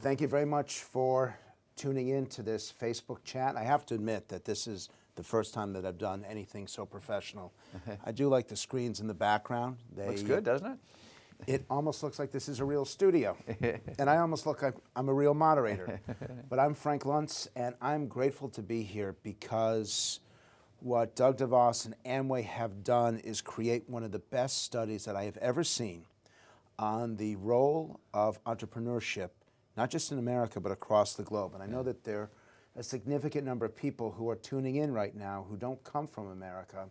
Thank you very much for tuning in to this Facebook chat. I have to admit that this is the first time that I've done anything so professional. I do like the screens in the background. They, Looks good, doesn't it? It almost looks like this is a real studio. and I almost look like I'm a real moderator. but I'm Frank Luntz, and I'm grateful to be here because what Doug DeVos and Amway have done is create one of the best studies that I have ever seen on the role of entrepreneurship, not just in America, but across the globe. And I know that there are a significant number of people who are tuning in right now who don't come from America.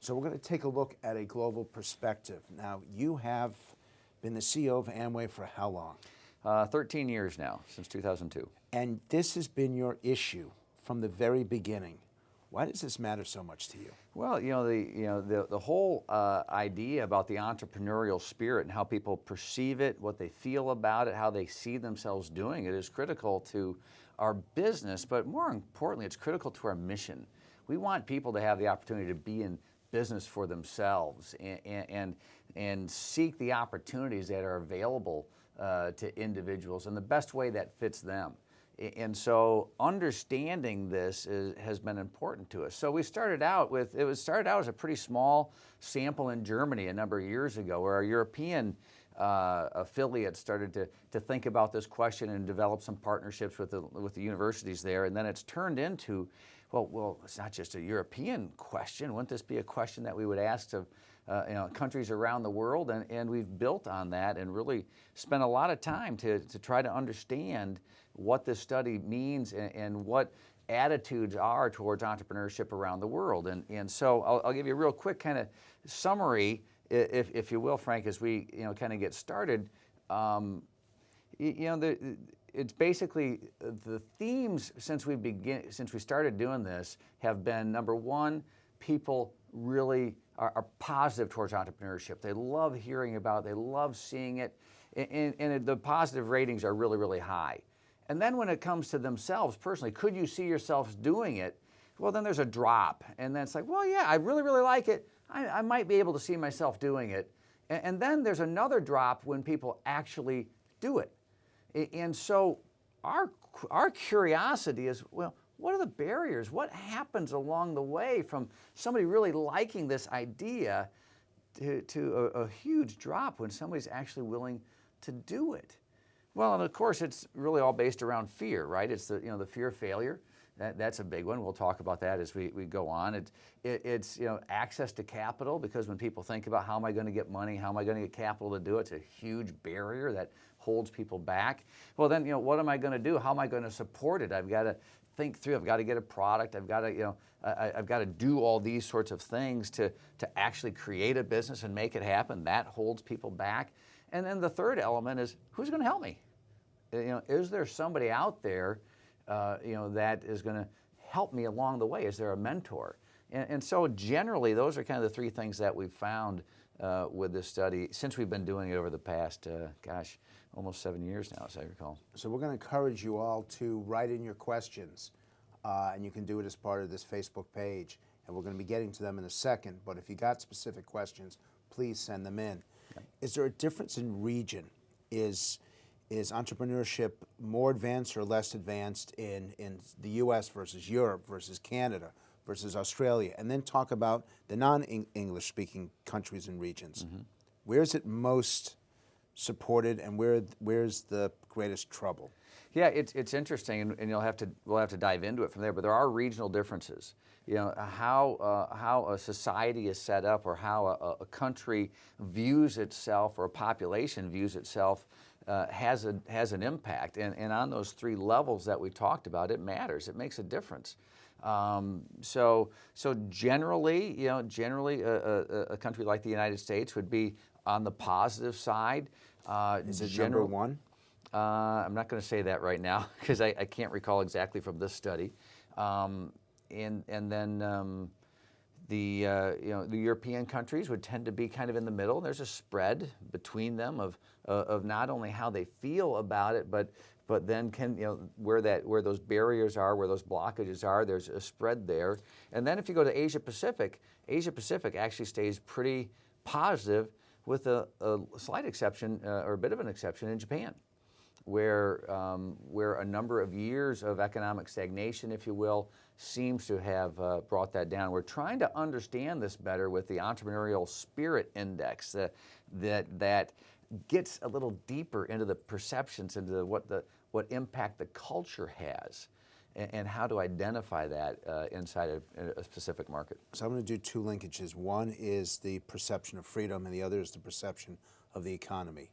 So we're going to take a look at a global perspective. Now, you have been the CEO of Amway for how long? Uh, 13 years now, since 2002. And this has been your issue from the very beginning. Why does this matter so much to you? Well, you know, the, you know, the, the whole uh, idea about the entrepreneurial spirit and how people perceive it, what they feel about it, how they see themselves doing it is critical to our business, but more importantly, it's critical to our mission. We want people to have the opportunity to be in business for themselves and, and, and seek the opportunities that are available uh, to individuals in the best way that fits them. And so understanding this is, has been important to us. So we started out with, it was started out as a pretty small sample in Germany a number of years ago where our European uh, affiliates started to, to think about this question and develop some partnerships with the, with the universities there. And then it's turned into, well, well, it's not just a European question. Wouldn't this be a question that we would ask to uh, you know, countries around the world? And, and we've built on that and really spent a lot of time to, to try to understand what this study means and, and what attitudes are towards entrepreneurship around the world. And, and so I'll, I'll give you a real quick kind of summary, if, if you will, Frank, as we you know, kind of get started. Um, you, know, the, it's basically the themes since we begin, since we started doing this have been number one, people really are, are positive towards entrepreneurship. They love hearing about it, they love seeing it, and, and the positive ratings are really, really high. And then when it comes to themselves personally, could you see yourselves doing it? Well, then there's a drop. And then it's like, well, yeah, I really, really like it. I, I might be able to see myself doing it. And, and then there's another drop when people actually do it. And so our, our curiosity is, well, what are the barriers? What happens along the way from somebody really liking this idea to, to a, a huge drop when somebody's actually willing to do it? Well, and of course, it's really all based around fear, right? It's the, you know, the fear of failure. That, that's a big one. We'll talk about that as we, we go on. It, it, it's you know, access to capital because when people think about how am I going to get money, how am I going to get capital to do it, it's a huge barrier that holds people back. Well, then, you know, what am I going to do? How am I going to support it? I've got to think through. I've got to get a product. I've got to, you know, I, have got to do all these sorts of things to, to actually create a business and make it happen. That holds people back. And then the third element is who's going to help me? You know, is there somebody out there, uh, you know, that is going to help me along the way? Is there a mentor? And, and, so generally, those are kind of the three things that we've found uh, with this study since we've been doing it over the past, uh, gosh, almost seven years now, as I recall. So we're going to encourage you all to write in your questions, uh, and you can do it as part of this Facebook page. And we're going to be getting to them in a second, but if you got specific questions, please send them in. Is there a difference in region? Is, is entrepreneurship more advanced or less advanced in, in the US versus Europe versus Canada versus Australia? And then talk about the non-English speaking countries and regions. Mm -hmm. Where is it most supported and where, where's the greatest trouble? Yeah, it's, it's interesting, and, and, you'll have to we'll have to dive into it from there. But there are regional differences. You know how uh, how a society is set up, or how a, a, country views itself, or a population views itself, uh, has a has an impact. And and on those three levels that we talked about, it matters. It makes a difference. Um, so so generally, you know, generally a, a, a, country like the United States would be on the positive side. Uh, is it general, number one? Uh, I'm not going to say that right now because I, I, can't recall exactly from this study. Um, and, and then um, the, uh, you know, the European countries would tend to be kind of in the middle. There's a spread between them of, uh, of not only how they feel about it, but, but then can, you know, where, that, where those barriers are, where those blockages are, there's a spread there. And then if you go to Asia Pacific, Asia Pacific actually stays pretty positive with a, a slight exception uh, or a bit of an exception in Japan. Where, um, where a number of years of economic stagnation, if you will, seems to have uh, brought that down. We're trying to understand this better with the entrepreneurial spirit index uh, that, that gets a little deeper into the perceptions, into what, the, what impact the culture has and, how to identify that uh, inside a specific market. So I'm going to do two linkages. One is the perception of freedom, and the other is the perception of the economy.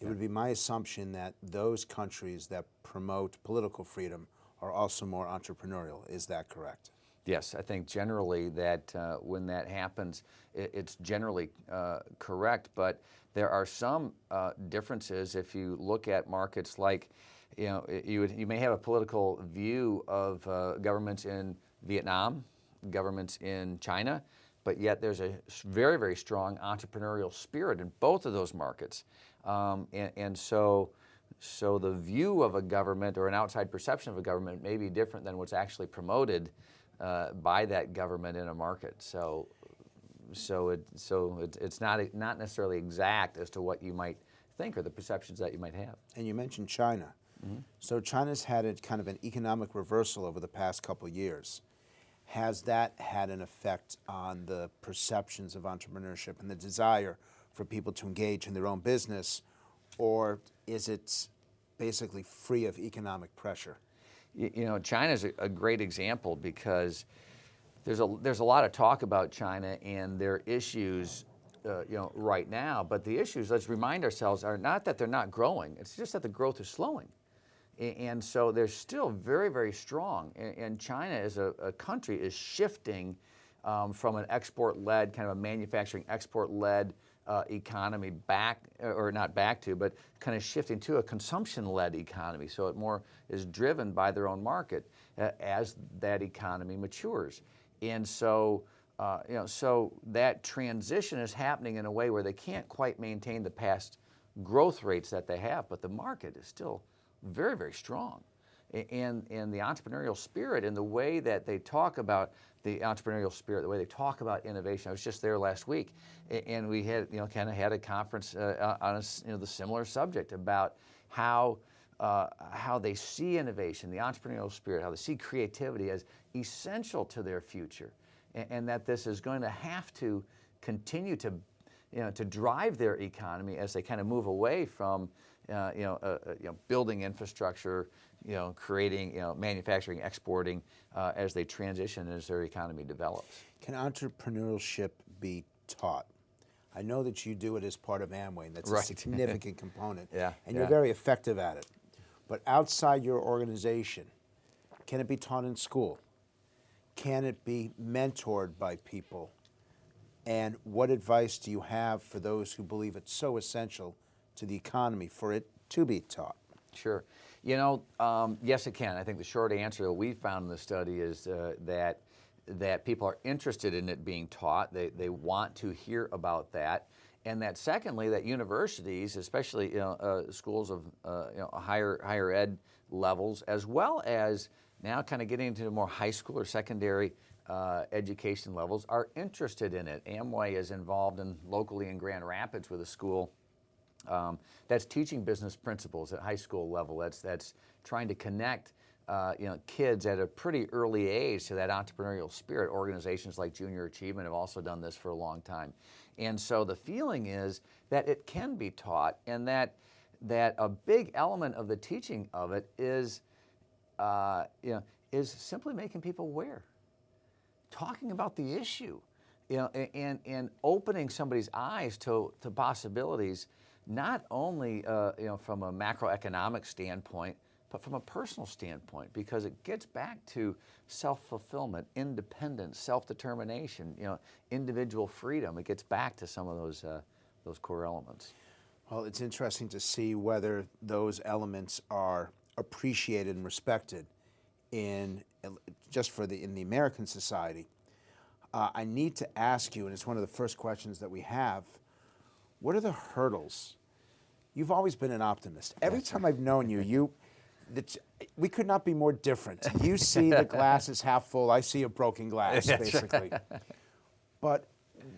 It would be my assumption that those countries that promote political freedom are also more entrepreneurial. Is that correct? Yes, I think generally that uh, when that happens, it, it's generally uh, correct, but there are some uh, differences if you look at markets like, you know, you, would, you may have a political view of uh, governments in Vietnam, governments in China, but yet there's a very, very strong entrepreneurial spirit in both of those markets. Um, and, and so, so the view of a government or an outside perception of a government may be different than what's actually promoted uh, by that government in a market. So, so it, so it, it's not not necessarily exact as to what you might think or the perceptions that you might have. And you mentioned China. Mm -hmm. So China's had a kind of an economic reversal over the past couple years. Has that had an effect on the perceptions of entrepreneurship and the desire for people to engage in their own business, or is it basically free of economic pressure? You, you know, China is a, a great example because there's a, there's a lot of talk about China and their issues uh, you know, right now, but the issues, let's remind ourselves, are not that they're not growing, it's just that the growth is slowing. And so they're still very, very strong. And China as a, a country is shifting um, from an export-led, kind of a manufacturing export-led uh, economy back, or not back to, but kind of shifting to a consumption-led economy. So it more is driven by their own market uh, as that economy matures. And so, uh, you know, so that transition is happening in a way where they can't quite maintain the past growth rates that they have, but the market is still very, very strong. And, and the entrepreneurial spirit and the way that they talk about the entrepreneurial spirit, the way they talk about innovation. I was just there last week, and we had, you know, kind of had a conference uh, on a, you know, the similar subject about how, uh, how they see innovation, the entrepreneurial spirit, how they see creativity as essential to their future, and, and that this is going to have to continue to, you know, to drive their economy as they kind of move away from, uh, you, know, uh, uh, you know, building infrastructure, you know, creating, you know, manufacturing, exporting uh, as they transition as their economy develops. Can entrepreneurship be taught? I know that you do it as part of Amway, and that's right. a significant component, yeah, and yeah. you're very effective at it. But outside your organization, can it be taught in school? Can it be mentored by people? And what advice do you have for those who believe it's so essential to the economy for it to be taught? Sure. You know, um, yes, it can. I think the short answer that we found in the study is uh, that that people are interested in it being taught. They, they want to hear about that. And that secondly, that universities, especially you know, uh, schools of uh, you know, higher, higher ed levels, as well as now kind of getting into more high school or secondary uh, education levels, are interested in it. Amway is involved in locally in Grand Rapids with a school um, that's teaching business principles at high school level. That's, that's trying to connect uh, you know, kids at a pretty early age to that entrepreneurial spirit. Organizations like Junior Achievement have also done this for a long time. And so the feeling is that it can be taught and that, that a big element of the teaching of it is, uh, you know, is simply making people aware, talking about the issue, you know, and, and opening somebody's eyes to, to possibilities not only uh, you know, from a macroeconomic standpoint, but from a personal standpoint, because it gets back to self-fulfillment, independence, self-determination, you know, individual freedom. It gets back to some of those, uh, those core elements. Well, it's interesting to see whether those elements are appreciated and respected in, just for the, in the American society. Uh, I need to ask you, and it's one of the first questions that we have, what are the hurdles You've always been an optimist. Every time I've known you, you, we could not be more different. You see the glass is half full. I see a broken glass, basically. But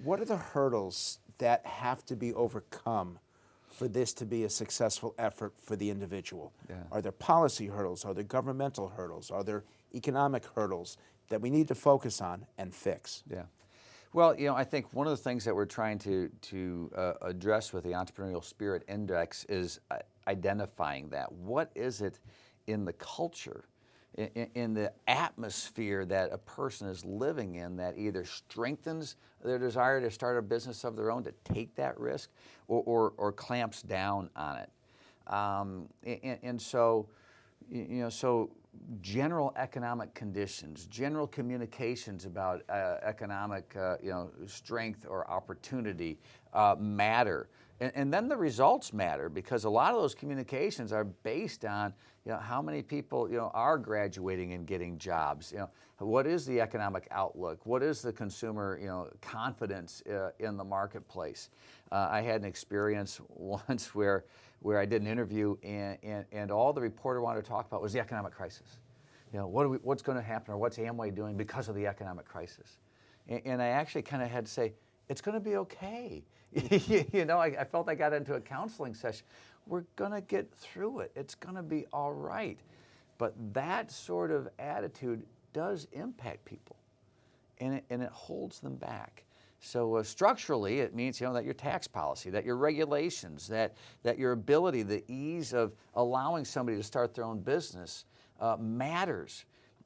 what are the hurdles that have to be overcome for this to be a successful effort for the individual? Yeah. Are there policy hurdles? Are there governmental hurdles? Are there economic hurdles that we need to focus on and fix? Yeah. Well, you know, I think one of the things that we're trying to, to uh, address with the Entrepreneurial Spirit Index is uh, identifying that. What is it in the culture, in, in, the atmosphere that a person is living in that either strengthens their desire to start a business of their own, to take that risk, or, or, or clamps down on it? Um, and, and so, you know, so general economic conditions, general communications about uh, economic uh, you know, strength or opportunity uh, matter. And, and, then the results matter because a lot of those communications are based on you know, how many people you know, are graduating and getting jobs. You know, what is the economic outlook? What is the consumer you know, confidence uh, in the marketplace? Uh, I had an experience once where where I did an interview and, and, and all the reporter wanted to talk about was the economic crisis. You know, what we, what's going to happen or what's Amway doing because of the economic crisis? And, and I actually kind of had to say, it's going to be okay. you know, I, I, felt I got into a counseling session. We're going to get through it. It's going to be all right. But that sort of attitude does impact people, and it, and it holds them back. So uh, structurally, it means you know that your tax policy, that your regulations, that that your ability, the ease of allowing somebody to start their own business uh, matters.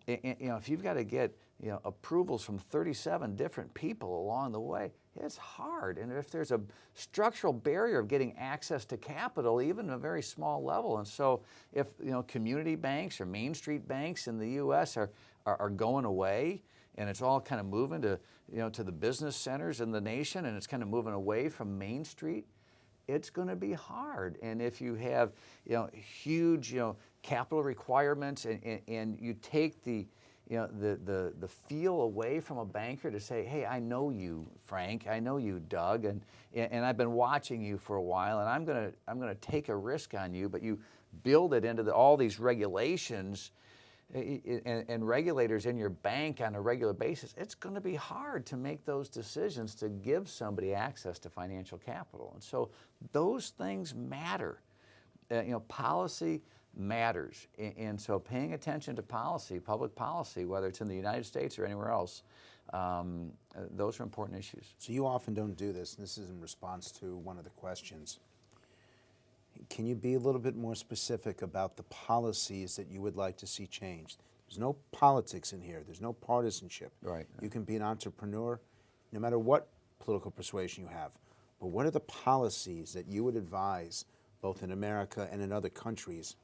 And, you know, if you've got to get you know approvals from 37 different people along the way, it's hard. And if there's a structural barrier of getting access to capital, even at a very small level, and so if you know community banks or Main Street banks in the U.S. are, are, are going away and it's all kind of moving to, you know, to the business centers in the nation and it's kind of moving away from Main Street, it's going to be hard. And if you have, you know, huge, you know, capital requirements and, and, and you take the, you know, the, the, the feel away from a banker to say, hey, I know you, Frank, I know you, Doug, and, and I've been watching you for a while and I'm going to, I'm going to take a risk on you, but you build it into the, all these regulations and, regulators in your bank on a regular basis, it's going to be hard to make those decisions to give somebody access to financial capital. And so those things matter. Uh, you know, policy matters. And, and, so paying attention to policy, public policy, whether it's in the United States or anywhere else, um, uh, those are important issues. So you often don't do this, and this is in response to one of the questions. Can you be a little bit more specific about the policies that you would like to see changed? There's no politics in here. There's no partisanship. Right. You can be an entrepreneur no matter what political persuasion you have. But what are the policies that you would advise both in America and in other countries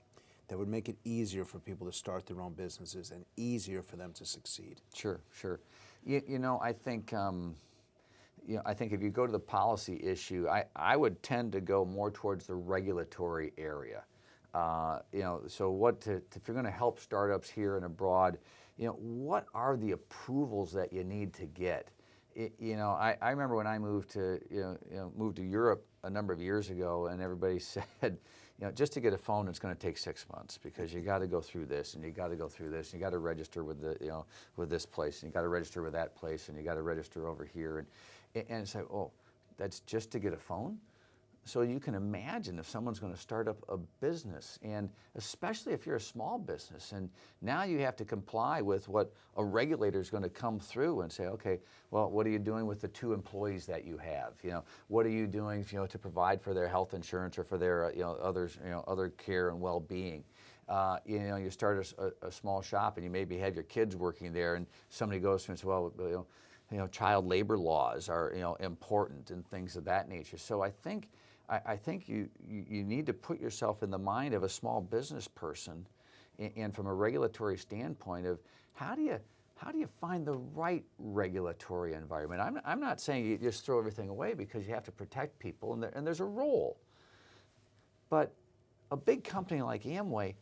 that would make it easier for people to start their own businesses and easier for them to succeed? Sure, sure. You, you know, I think um, you know, I think if you go to the policy issue, I, I would tend to go more towards the regulatory area. Uh, you know, so what to, if you're going to help startups here and abroad, you know, what are the approvals that you need to get? It, you know, I, I remember when I moved to you know, you know moved to Europe a number of years ago, and everybody said, you know, just to get a phone, it's going to take six months because you got to go through this and you got to go through this and you got to register with the you know with this place and you got to register with that place and you got to register over here and and say, oh, that's just to get a phone? So you can imagine if someone's going to start up a business, and especially if you're a small business, and now you have to comply with what a regulator is going to come through and say, okay, well, what are you doing with the two employees that you have? You know, what are you doing, you know, to provide for their health insurance or for their, you know, others, you know, other care and well-being? Uh, you know, you start a, a, small shop and you maybe have your kids working there, and somebody goes through and says, well, you know you know, child labor laws are you know important and things of that nature. So I think I, I think you, you, need to put yourself in the mind of a small business person, and, and, from a regulatory standpoint of how do you how do you find the right regulatory environment? I'm, I'm not saying you just throw everything away because you have to protect people and, there, and there's a role. But a big company like Amway,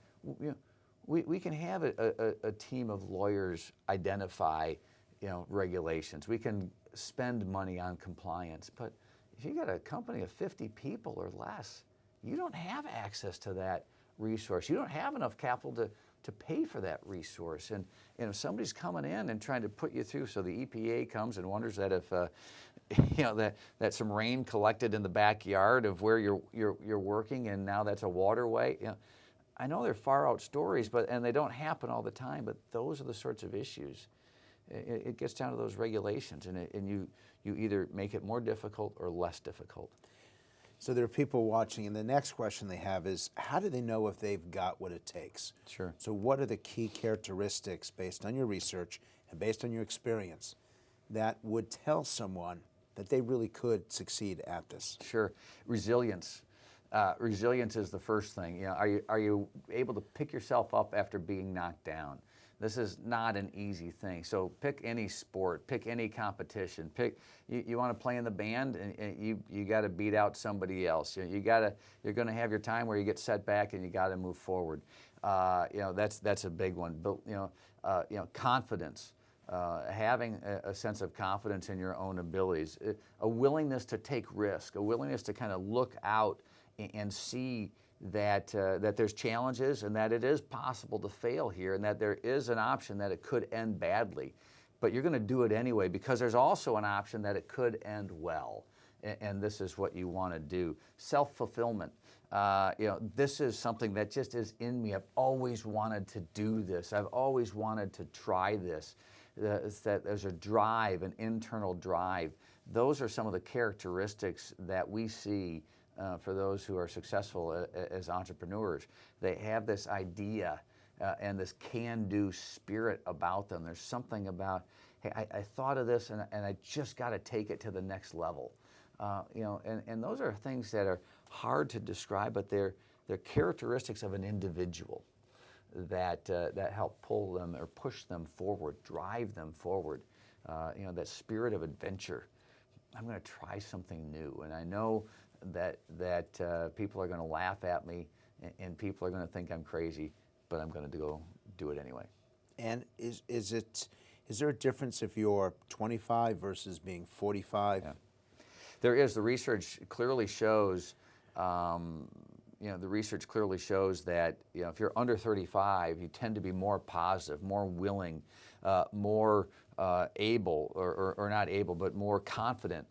we, we can have a, a, a team of lawyers identify you know, regulations. We can spend money on compliance, but if you've got a company of 50 people or less, you don't have access to that resource. You don't have enough capital to, to pay for that resource. And, and if somebody's coming in and trying to put you through, so the EPA comes and wonders that if, uh, you know, that, that some rain collected in the backyard of where you're, you're, you're working and now that's a waterway. You know, I know they're far out stories, but, and they don't happen all the time, but those are the sorts of issues. It, it gets down to those regulations and, it, and you, you either make it more difficult or less difficult. So there are people watching, and the next question they have is, how do they know if they've got what it takes? Sure. So what are the key characteristics based on your research and based on your experience that would tell someone that they really could succeed at this? Sure. Resilience. Uh, resilience is the first thing. You know, are you, are you able to pick yourself up after being knocked down? This is not an easy thing. So pick any sport, pick any competition. Pick you, you want to play in the band, and, and you you got to beat out somebody else. You, you got to you're going to have your time where you get set back, and you got to move forward. Uh, you know that's that's a big one. But you know uh, you know confidence. Uh, having a, a, sense of confidence in your own abilities, a willingness to take risk, a willingness to kind of look out and, and see that, uh, that there's challenges and that it is possible to fail here and that there is an option that it could end badly. But you're going to do it anyway because there's also an option that it could end well. And, this is what you want to do. Self-fulfillment. Uh, you know, this is something that just is in me. I've always wanted to do this. I've always wanted to try this. That there's a drive, an internal drive. Those are some of the characteristics that we see uh, for those who are successful as entrepreneurs. They have this idea uh, and this can-do spirit about them. There's something about, hey, I, I thought of this and, and I just got to take it to the next level. Uh, you know, and, and those are things that are hard to describe, but they're, they're characteristics of an individual that, uh, that help pull them or push them forward, drive them forward. Uh, you know, that spirit of adventure. I'm going to try something new. And I know that, that uh, people are going to laugh at me and, and people are going to think I'm crazy, but I'm going to go do it anyway. And is, is, it, is there a difference if you're 25 versus being 45? Yeah. There is. The research clearly shows, um, you know, the research clearly shows that, you know, if you're under 35, you tend to be more positive, more willing, uh, more uh, able, or, or, or, not able, but more confident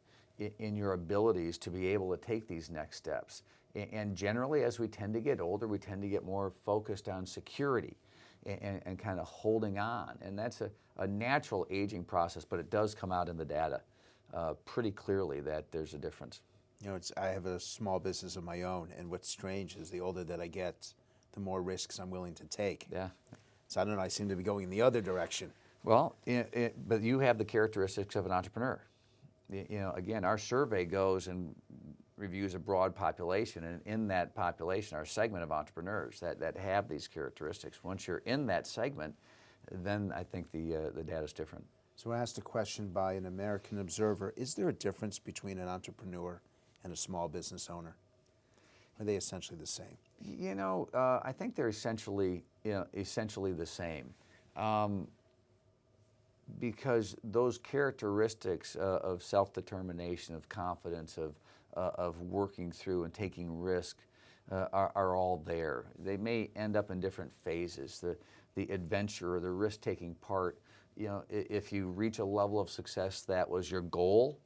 in your abilities to be able to take these next steps. And generally, as we tend to get older, we tend to get more focused on security and, and kind of holding on. And that's a, a, natural aging process, but it does come out in the data uh, pretty clearly that there's a difference. You know, I have a small business of my own, and what's strange is the older that I get, the more risks I'm willing to take. Yeah. So I don't know, I seem to be going in the other direction. Well, it, it, but you have the characteristics of an entrepreneur you know, again, our survey goes and reviews a broad population, and in that population our segment of entrepreneurs that, that have these characteristics. Once you're in that segment, then I think the, uh, the data is different. So I asked a question by an American observer, is there a difference between an entrepreneur and a small business owner? Are they essentially the same? You know, uh, I think they're essentially, you know, essentially the same. Um, because those characteristics uh, of self-determination, of confidence, of, uh, of working through and taking risk uh, are, are, all there. They may end up in different phases. The, the adventure or the risk-taking part, you know, if you reach a level of success that was your goal,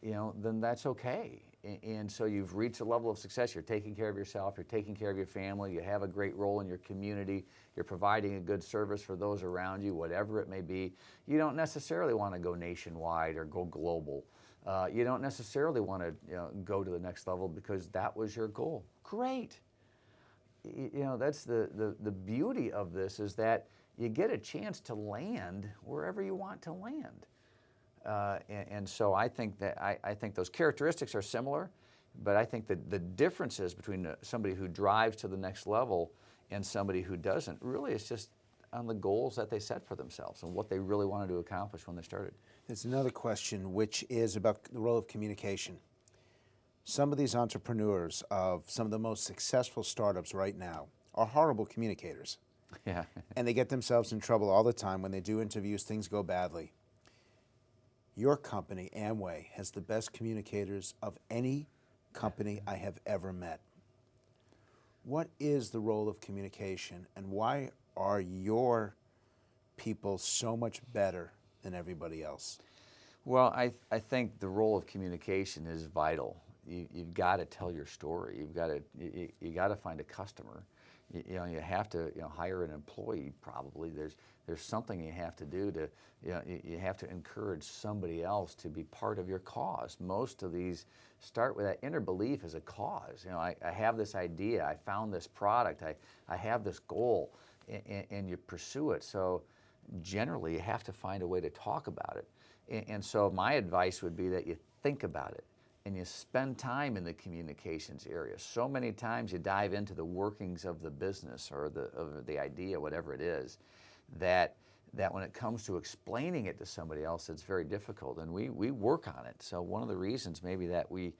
you know, then that's okay. And so you've reached a level of success. You're taking care of yourself. You're taking care of your family. You have a great role in your community. You're providing a good service for those around you, whatever it may be. You don't necessarily want to go nationwide or go global. Uh, you don't necessarily want to you know, go to the next level because that was your goal. Great. You know, that's the, the, the beauty of this is that you get a chance to land wherever you want to land. Uh, and, and, so I think that I, I, think those characteristics are similar, but I think that the differences between uh, somebody who drives to the next level and somebody who doesn't really is just on the goals that they set for themselves and what they really wanted to accomplish when they started. There's another question which is about the role of communication. Some of these entrepreneurs of some of the most successful startups right now are horrible communicators. Yeah. and they get themselves in trouble all the time when they do interviews, things go badly. Your company, Amway, has the best communicators of any company I have ever met. What is the role of communication and why are your people so much better than everybody else? Well, I, I think the role of communication is vital. You, you've got to tell your story. You've got to you, you got to find a customer. You, you know, you have to you know hire an employee. Probably there's there's something you have to do to you know you, have to encourage somebody else to be part of your cause. Most of these start with that inner belief as a cause. You know, I, I have this idea. I found this product. I I have this goal, and, and you pursue it. So generally, you have to find a way to talk about it. And, and so my advice would be that you think about it and you spend time in the communications area. So many times you dive into the workings of the business or the, of the idea, whatever it is, that, that when it comes to explaining it to somebody else, it's very difficult. And we, we work on it. So one of the reasons maybe that we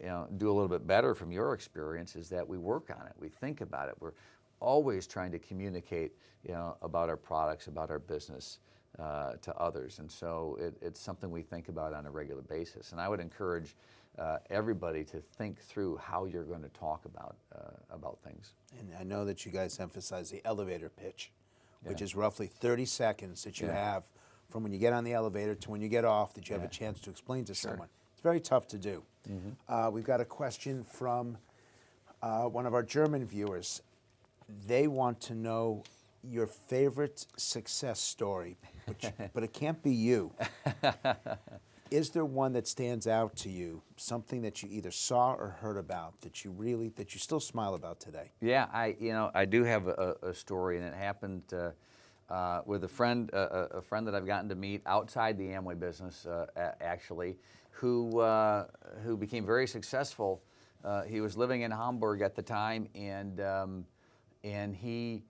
you know, do a little bit better from your experience is that we work on it. We think about it. We're always trying to communicate you know, about our products, about our business uh, to others. And so it, it's something we think about on a regular basis. And I would encourage uh, everybody to think through how you're going to talk about, uh, about things. And I know that you guys emphasize the elevator pitch, which is roughly 30 seconds that you Yeah. have from when you get on the elevator to when you get off that you have Yeah. a chance to explain to someone. It's very tough to do. Uh, we've got a question from uh, one of our German viewers. They want to know your favorite success story, which, but it can't be you. Is there one that stands out to you, something that you either saw or heard about that you really, that you still smile about today? Yeah, I you know I do have a, a story, and it happened uh, uh, with a friend, uh, a friend that I've gotten to meet outside the Amway business, uh, actually, who uh, who became very successful. Uh, he was living in Hamburg at the time, and um, and he.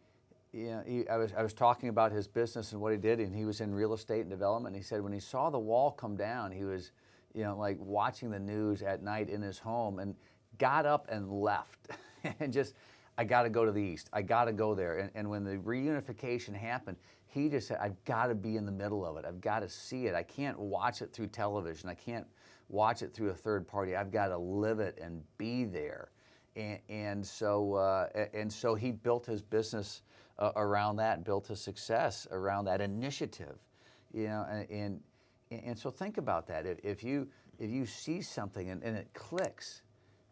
Know, he, I, was, I was talking about his business and what he did, and he was in real estate and development. And he said when he saw the wall come down, he was, you know, like watching the news at night in his home, and got up and left, and just, I got to go to the east. I got to go there. And, and when the reunification happened, he just said, I've got to be in the middle of it. I've got to see it. I can't watch it through television. I can't watch it through a third party. I've got to live it and be there. And, so, uh, and so he built his business uh, around that, built his success around that initiative. You know, and, and and so think about that. If, if you if you see something and, and it clicks,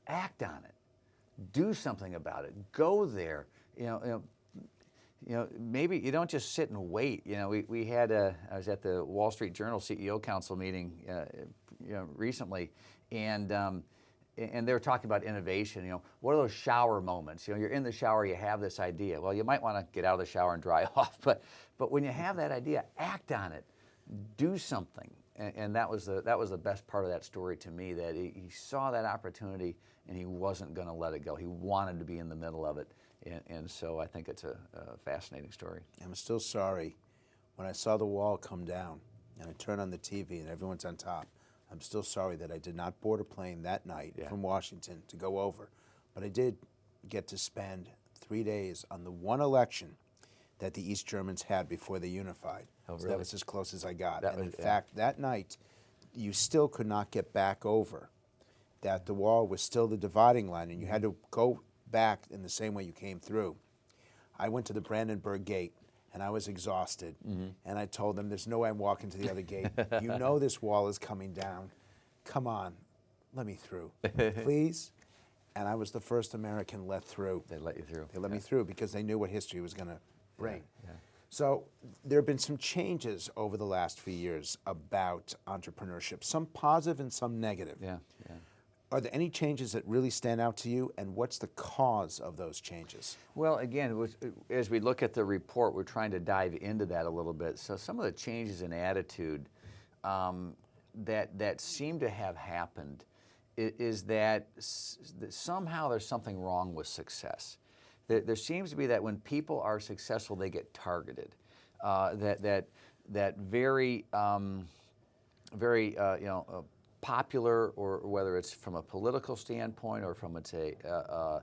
act on it do something about it. Go there. You know, you know, you know, maybe you don't just sit and wait. You know, we, we had a, I was at the Wall Street Journal CEO Council meeting, uh, you know, recently, and um, and they were talking about innovation. You know, what are those shower moments? You know, you're in the shower, you have this idea. Well, you might want to get out of the shower and dry off, but but when you have that idea, act on it, do something. And, and that was the that was the best part of that story to me. That he, he saw that opportunity and he wasn't going to let it go. He wanted to be in the middle of it, and, and so I think it's a, a fascinating story. I'm still sorry when I saw the wall come down and I turn on the TV and everyone's on top. I'm still sorry that I did not board a plane that night Yeah. from Washington to go over. But I did get to spend three days on the one election that the East Germans had before they unified. Oh, So that was as close as I got. That and in yeah. fact, that night, you still could not get back over that the wall was still the dividing line and you had mm-hmm. to go back in the same way you came through. I went to the Brandenburg Gate and I was exhausted. Mm-hmm. And I told them, There's no way I'm walking to the other gate. You know this wall is coming down. Come on, let me through, please. And I was the first American let through. They let you through. They let me through because they knew what history was going to bring. yeah. So there have been some changes over the last few years about entrepreneurship, some positive and some negative. Yeah, yeah. Are there any changes that really stand out to you, and what's the cause of those changes? Well, again, as we look at the report, we're trying to dive into that a little bit. So some of the changes in attitude um, that that seem to have happened is that, that somehow there's something wrong with success. There, there seems to be that when people are successful, they get targeted. Uh, that that that very um, very uh, you know uh, popular, or whether it's from a political standpoint or from it's a uh,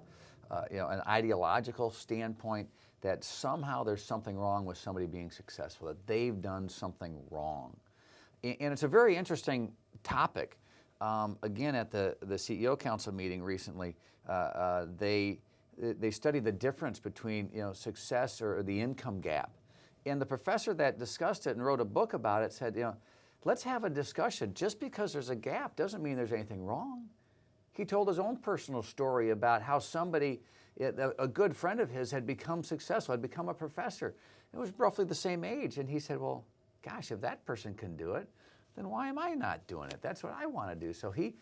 uh, you know an ideological standpoint, that somehow there's something wrong with somebody being successful, that they've done something wrong, and, and it's a very interesting topic. Um, again, at the the CEO Council meeting recently, uh, uh, they they studied the difference between you know success or the income gap, and the professor that discussed it and wrote a book about it said you know let's have a discussion. Just because there's a gap doesn't mean there's anything wrong. He told his own personal story about how somebody, eh, a good friend of his, had become successful, had become a professor. It was roughly the same age. And he said, Well, gosh, if that person can do it, then why am I not doing it? That's what I want to do. So he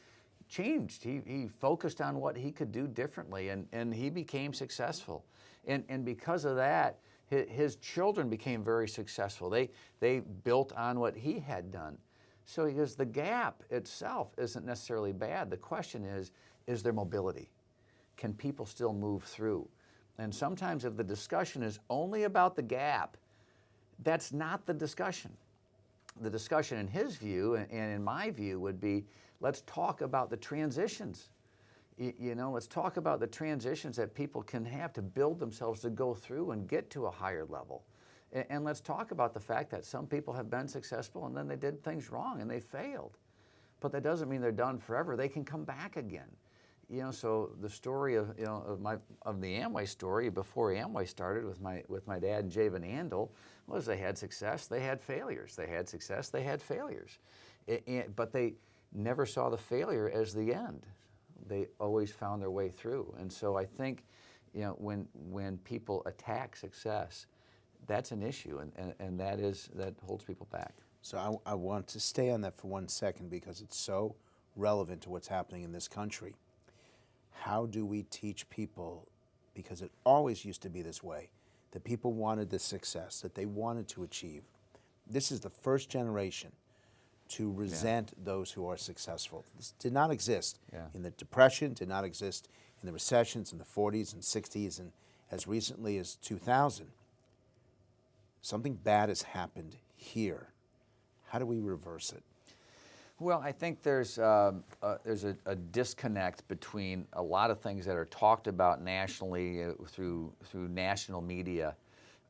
changed. He, he focused on what he could do differently, and, and he became successful. And, and because of that, his, children became very successful. They, they built on what he had done. So he goes, the gap itself isn't necessarily bad. The question is, is there mobility? Can people still move through? And sometimes if the discussion is only about the gap, that's not the discussion. The discussion in his view and in my view would be, let's talk about the transitions. You know, let's talk about the transitions that people can have to build themselves to go through and get to a higher level. And let's talk about the fact that some people have been successful and then they did things wrong and they failed. But that doesn't mean they're done forever. They can come back again. You know, so the story of you know of my of the Amway story before Amway started with my with my dad and Jay Van Andel was they had success, they had failures. They had success, they had failures. It, it, but they never saw the failure as the end. They always found their way through. And so I think, you know, when when people attack success, that's an issue, and, and, and that is that holds people back. So I, I want to stay on that for one second because it's so relevant to what's happening in this country. How do we teach people, because it always used to be this way, that people wanted the success, that they wanted to achieve. This is the first generation to resent yeah. those who are successful. This did not exist yeah. in the Depression, did not exist in the recessions in the 40s and 60s, and as recently as 2000. Something bad has happened here. How do we reverse it? Well, I think there's, uh, uh, there's a, a, disconnect between a lot of things that are talked about nationally uh, through, through national media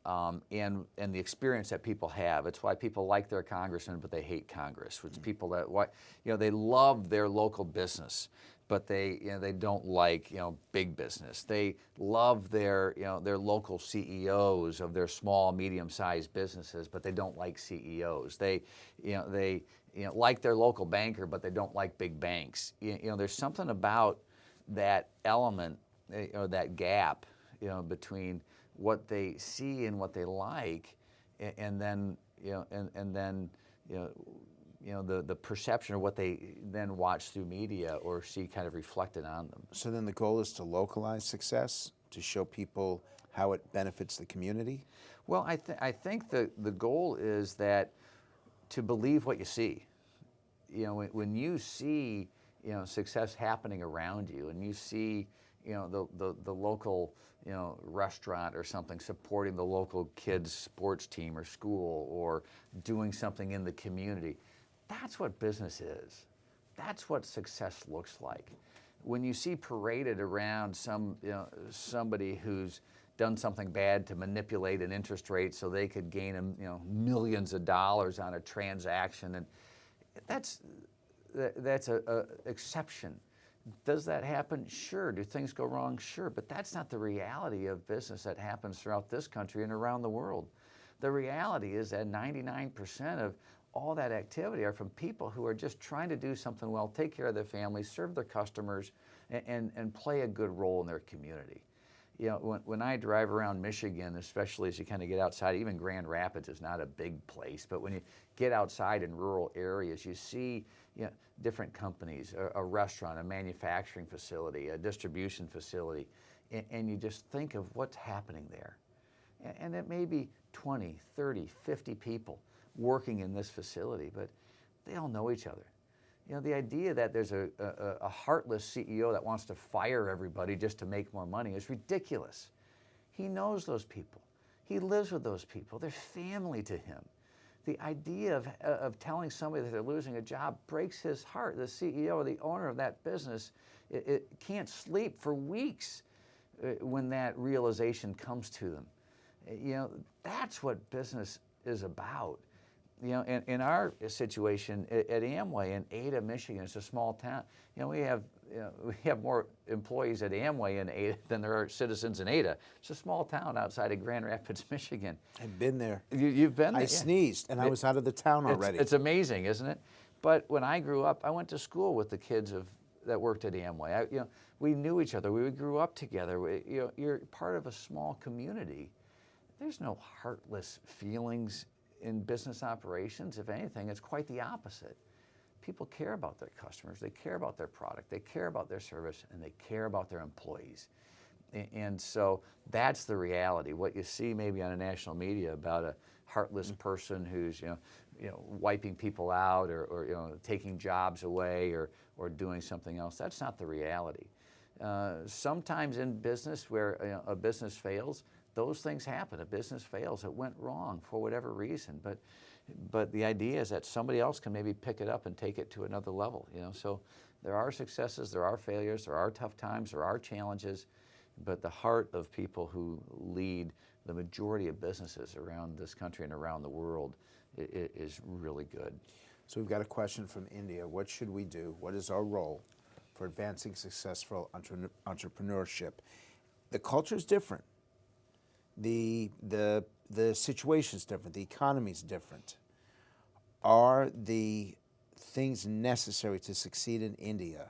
um, and, and the experience that people have. It's why people like their congressman, but they hate Congress. It's mm. people that, why, you know, they love their local business, but they, you know, they don't like, you know, big business. They love their, you know, their local CEOs of their small, medium-sized businesses, but they don't like CEOs. They, you know, they, you know, like their local banker, but they don't like big banks. You, you know, there's something about that element eh, or that gap, you know, between what they see and what they like, and, and then you know, and, and then you know, you know the, the perception of what they then watch through media or see kind of reflected on them. So then the goal is to localize success, to show people how it benefits the community? Well, I, th I think the, the goal is that to believe what you see. You know, when, when you see, you know, success happening around you and you see, you know, the, the, the local, you know, restaurant or something supporting the local kids sports team or school or doing something in the community, that's what business is. That's what success looks like. When you see paraded around some, you know, somebody who's done something bad to manipulate an interest rate so they could gain, um, you know, millions of dollars on a transaction, and that's that's a, a exception. Does that happen? Sure. Do things go wrong? Sure. But that's not the reality of business that happens throughout this country and around the world. The reality is that 99% of all that activity are from people who are just trying to do something well, take care of their families, serve their customers, and, and, and play a good role in their community. You know, when, when I drive around Michigan, especially as you kind of get outside, even Grand Rapids is not a big place, but when you get outside in rural areas, you see you know, different companies, a, a restaurant, a manufacturing facility, a distribution facility, and, and you just think of what's happening there. And, and it may be 20, 30, 50 people working in this facility, but they all know each other. You know, the idea that there's a, a, a, heartless CEO that wants to fire everybody just to make more money is ridiculous. He knows those people. He lives with those people. They're family to him. The idea of, of telling somebody that they're losing a job breaks his heart. The CEO or the owner of that business it, it can't sleep for weeks uh, when that realization comes to them. You know, that's what business is about you know, in, in our situation at, at, Amway in Ada, Michigan, it's a small town. You know, we have you know, we have more employees at Amway in Ada than there are citizens in Ada. It's a small town outside of Grand Rapids, Michigan. I've been there. You, you've been there? I yeah. sneezed and I was out of the town It's- already. It's, amazing, isn't it? But when I grew up, I went to school with the kids of that worked at Amway. I, you know, we knew each other. We grew up together. We, you know, you're part of a small community. There's no heartless feelings in business operations. If anything, it's quite the opposite. People care about their customers. They care about their product. They care about their service, and they care about their employees. And so that's the reality. What you see maybe on a national media about a heartless person who's you know, you know wiping people out or, or you know taking jobs away or or doing something else. That's not the reality. Uh, sometimes in business where you know, a business fails, those things happen. A business fails. It went wrong for whatever reason, but but the idea is that somebody else can maybe pick it up and take it to another level. You know, so there are successes, there are failures, there are tough times, there are challenges, but the heart of people who lead the majority of businesses around this country and around the world is really good. So we've got a question from India. What should we do? What is our role for advancing successful entre- entrepreneurship? The culture is different. The, the, the situation is different. The economy is different. Are the things necessary to succeed in India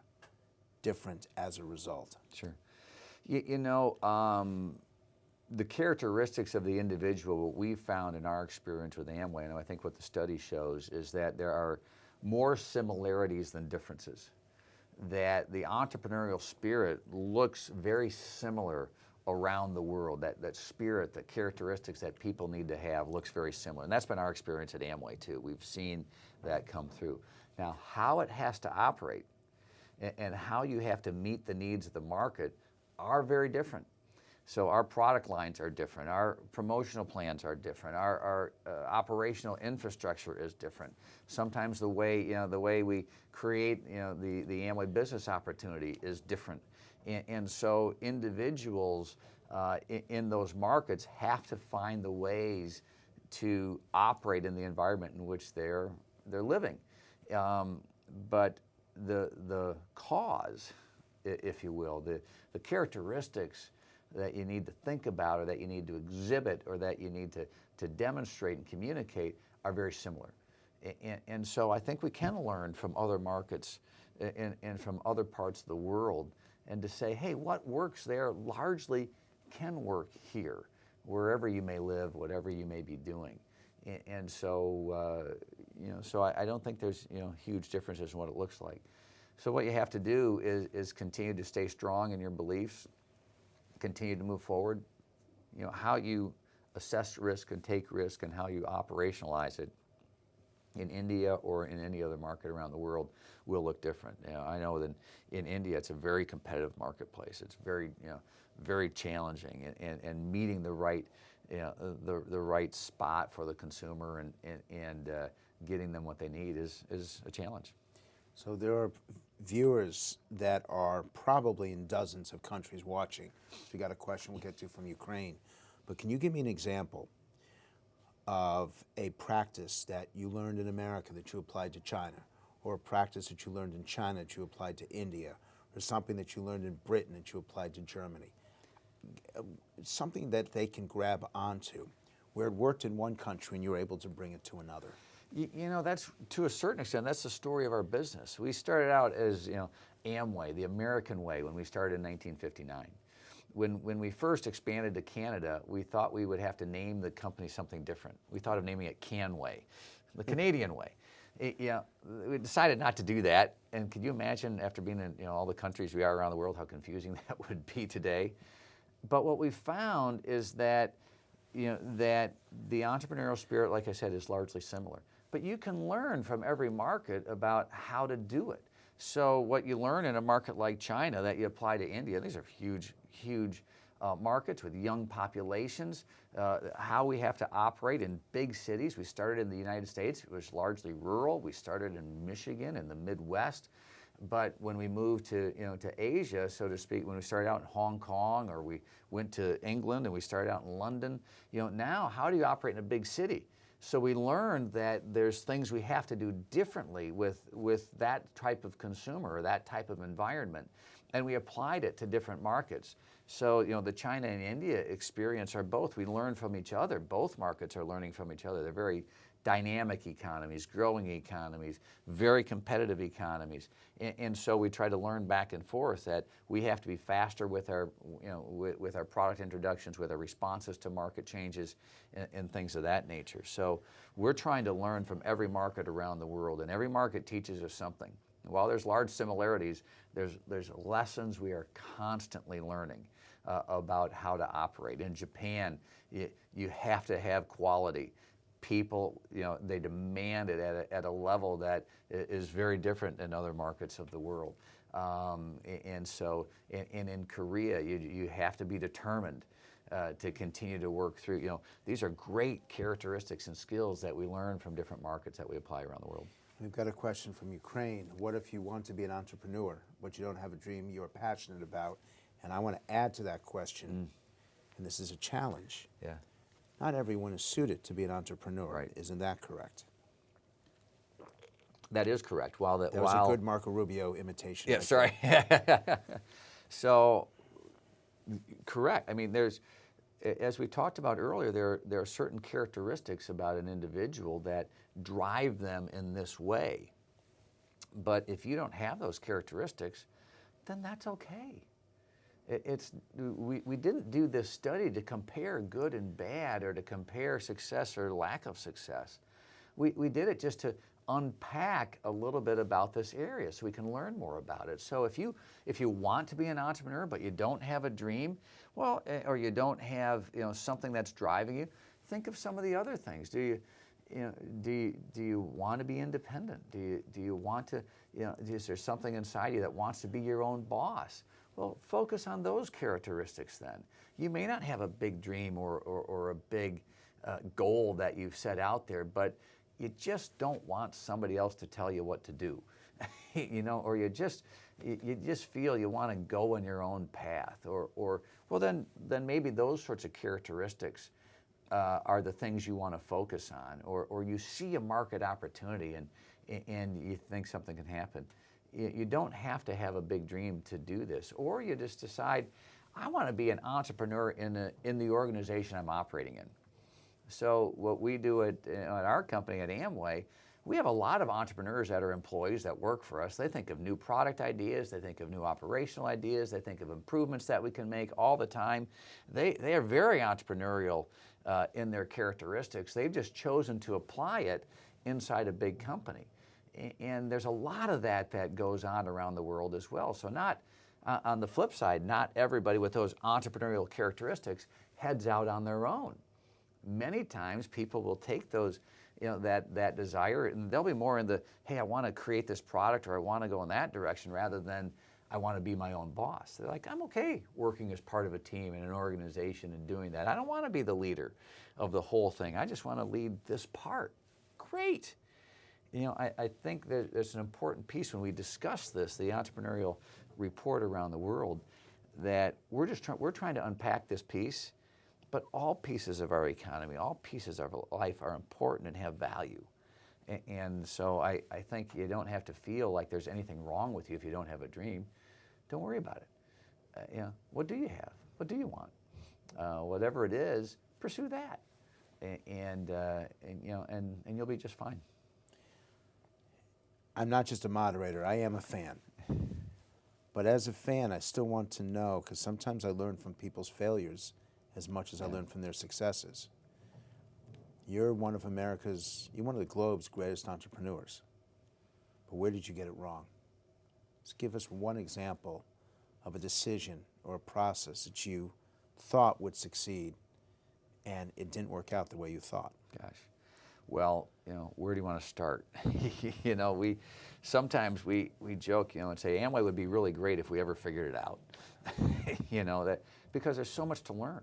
different as a result? Sure. You, you know, um, the characteristics of the individual, what we found in our experience with Amway, and I think what the study shows, is that there are more similarities than differences. That the entrepreneurial spirit looks very similar around the world. That, that spirit, the characteristics that people need to have looks very similar. And that's been our experience at Amway too. We've seen that come through. Now, how it has to operate and, and how you have to meet the needs of the market are very different. So our product lines are different, our promotional plans are different, our, our uh, operational infrastructure is different. Sometimes the way, you know, the way we create, you know, the, the Amway business opportunity is different. And, and so individuals uh, in, in those markets have to find the ways to operate in the environment in which they're, they're living. Um, but the, the cause, if you will, the, the characteristics that you need to think about or that you need to exhibit or that you need to, to demonstrate and communicate are very similar. And, and so I think we can learn from other markets and, and from other parts of the world and to say, hey, what works there largely can work here, wherever you may live, whatever you may be doing. And so, uh, you know, so I, I don't think there's, you know, huge differences in what it looks like. So what you have to do is, is continue to stay strong in your beliefs, continue to move forward. You know, how you assess risk and take risk and how you operationalize it in India or in any other market around the world will look different. You know, I know that in India it's a very competitive marketplace. It's very, you know, very challenging and, and, and meeting the right, you know, the, the right spot for the consumer and, and, and uh, getting them what they need is, is a challenge. So there are viewers that are probably in dozens of countries watching. So we got a question we'll get to from Ukraine. But can you give me an example of a practice that you learned in America that you applied to China, or a practice that you learned in China that you applied to India, or something that you learned in Britain that you applied to Germany? Something that they can grab onto, where it worked in one country and you were able to bring it to another. You, you know, that's to a certain extent, that's the story of our business. We started out as, you know, Amway, the American way, when we started in 1959. When, when we first expanded to Canada, we thought we would have to name the company something different. We thought of naming it Canway, the Canadian way. It- we decided not to do that. And could you imagine, after being in you know, all the countries we are around the world, how confusing that would be today? But what we found is that you know that the entrepreneurial spirit, like I said, is largely similar. But you can learn from every market about how to do it. So what you learn in a market like China that you apply to India, these are huge, huge uh, markets with young populations, uh, how we have to operate in big cities. We started in the United States, it was largely rural. We started in Michigan in the Midwest. But when we moved to, you know, to Asia, so to speak, when we started out in Hong Kong or we went to England and we started out in London, you know, now how do you operate in a big city? So we learned that there's things we have to do differently with, with that type of consumer or that type of environment. And we applied it to different markets. So, you know, the China and India experience are both, we learn from each other. Both markets are learning from each other. They're very dynamic economies, growing economies, very competitive economies. And, and, so we try to learn back and forth that we have to be faster with our, you know, with, with our product introductions, with our responses to market changes and, and, things of that nature. So we're trying to learn from every market around the world and every market teaches us something. While there's large similarities, there's, there's lessons we are constantly learning uh, about how to operate. In Japan, you, you have to have quality people, you know, they demand it at a, at a level that is very different than other markets of the world. Um, and so, and, in Korea, you, you have to be determined uh, to continue to work through, you know, these are great characteristics and skills that we learn from different markets that we apply around the world. We've got a question from Ukraine. What if you want to be an entrepreneur, but you don't have a dream you're passionate about? And I want to add to that question, mm. and this is a challenge. Yeah not everyone is suited to be an entrepreneur. Right. Isn't that correct? That is correct. While the, that was a good Marco Rubio imitation. Yeah, sorry. so, correct. I mean, there's, as we talked about earlier, there, there are certain characteristics about an individual that drive them in this way. But if you don't have those characteristics, then that's okay it's, we, we didn't do this study to compare good and bad or to compare success or lack of success. We, we did it just to unpack a little bit about this area so we can learn more about it. So if you, if you want to be an entrepreneur but you don't have a dream, well, eh, or you don't have you know, something that's driving you, think of some of the other things. Do you, you know, do you, do you want to be independent? Do you, do you want to, you know, is there something inside you that wants to be your own boss? Well, focus on those characteristics then. You may not have a big dream or, or, or a big uh, goal that you've set out there, but you just don't want somebody else to tell you what to do. you know, or you just you, you just feel you want to go on your own path, or, or well, then then maybe those sorts of characteristics uh, are the things you want to focus on, or or you see a market opportunity and and you think something can happen you don't have to have a big dream to do this, or you just decide, I want to be an entrepreneur in, a, in the organization I'm operating in. So what we do at, at our company at Amway, we have a lot of entrepreneurs that are employees that work for us. They think of new product ideas, they think of new operational ideas, they think of improvements that we can make all the time. They, they are very entrepreneurial uh, in their characteristics. They've just chosen to apply it inside a big company and there's a lot of that that goes on around the world as well. So not, uh, on the flip side, not everybody with those entrepreneurial characteristics heads out on their own. Many times people will take those, you know, that, that desire and they'll be more in the, hey, I want to create this product or I want to go in that direction rather than I want to be my own boss. They're like, I'm okay working as part of a team and an organization and doing that. I don't want to be the leader of the whole thing. I just want to lead this part. Great you know, I, I think that there's an important piece when we discuss this, the entrepreneurial report around the world, that we're just trying, we're trying to unpack this piece, but all pieces of our economy, all pieces of life are important and have value. And, and so I, I think you don't have to feel like there's anything wrong with you if you don't have a dream. Don't worry about it. Uh, you know, what do you have? What do you want? Uh, whatever it is, pursue that. And, and, uh, and, you know, and, and you'll be just fine. I'm not just a moderator, I am a fan. But as a fan, I still want to know, because sometimes I learn from people's failures as much as I learn from their successes. You're one of America's, you're one of the globe's greatest entrepreneurs. But where did you get it wrong? Just give us one example of a decision or a process that you thought would succeed and it didn't work out the way you thought. Gosh. Well, you know, where do you want to start? you know, we sometimes we, we joke, you know, and say Amway would be really great if we ever figured it out. you know, that because there's so much to learn.